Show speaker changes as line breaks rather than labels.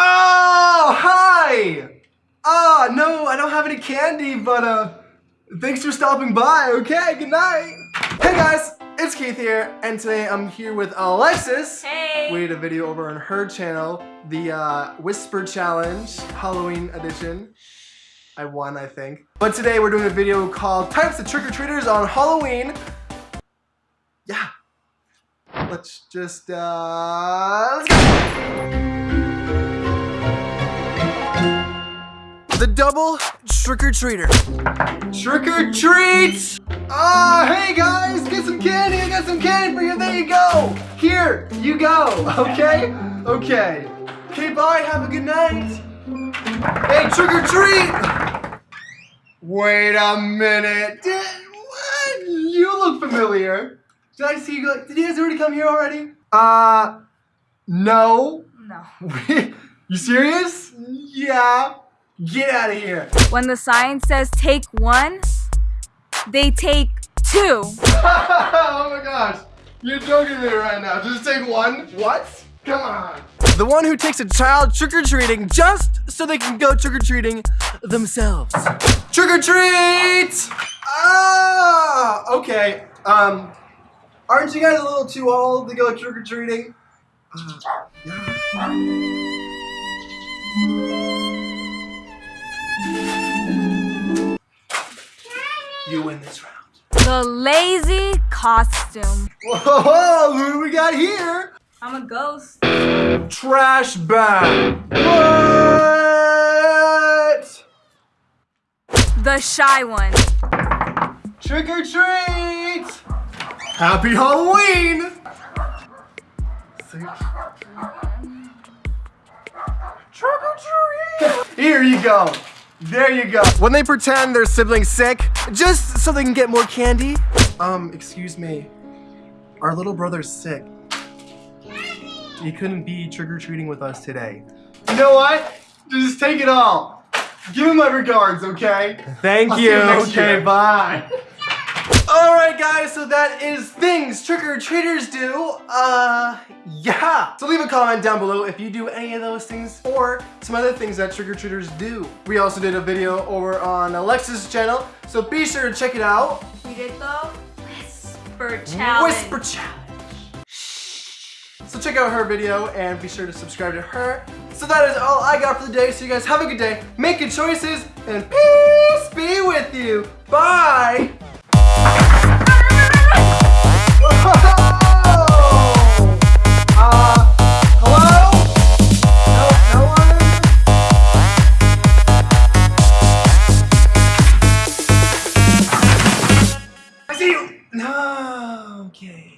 Oh, hi! Ah, no, I don't have any candy, but uh, thanks for stopping by. Okay, good night. Hey guys, it's Keith here, and today I'm here with Alexis.
Hey!
We did a video over on her channel, the uh, Whisper Challenge Halloween edition. I won, I think. But today we're doing a video called Types of Trick-or-Treaters on Halloween. Yeah. Let's just, uh, let's go! The double trick-or-treater. Trick-or-treat! Ah, hey guys, get some candy, I got some candy for you, there you go! Here, you go, okay? Okay. Okay, bye, have a good night. Hey, trick-or-treat! Wait a minute. Did, what? You look familiar. Did I see you go, did you guys already come here already? Uh, no.
No.
you serious? Yeah. Get out of here.
When the sign says take one, they take two.
oh my gosh. You're joking me right now. Just take one. What? Come on. The one who takes a child trick-or-treating just so they can go trick-or-treating themselves. Trick-or-treat! Ah! Okay. Um, aren't you guys a little too old to go trick-or-treating? Uh, yeah. Win this round.
The lazy costume.
Whoa, who do we got here?
I'm a ghost.
Trash bag. What?
The shy one.
Trick or treat. Happy Halloween. Trick or treat. Here you go. There you go. When they pretend their sibling's sick, just so they can get more candy. Um, excuse me. Our little brother's sick. He couldn't be trick-or-treating with us today. You know what? Just take it all. Give him my regards, okay? Thank
I'll you
you. Okay,
year.
bye. Alright guys, so that is things trick-or-treaters do. Uh, yeah. So leave a comment down below if you do any of those things or some other things that trick-or-treaters do. We also did a video over on Alexa's channel, so be sure to check it out.
We did the whisper challenge.
Whisper Challenge. So check out her video and be sure to subscribe to her. So that is all I got for the day. So you guys have a good day, make good choices, and peace be with you. Bye. See you. No, okay.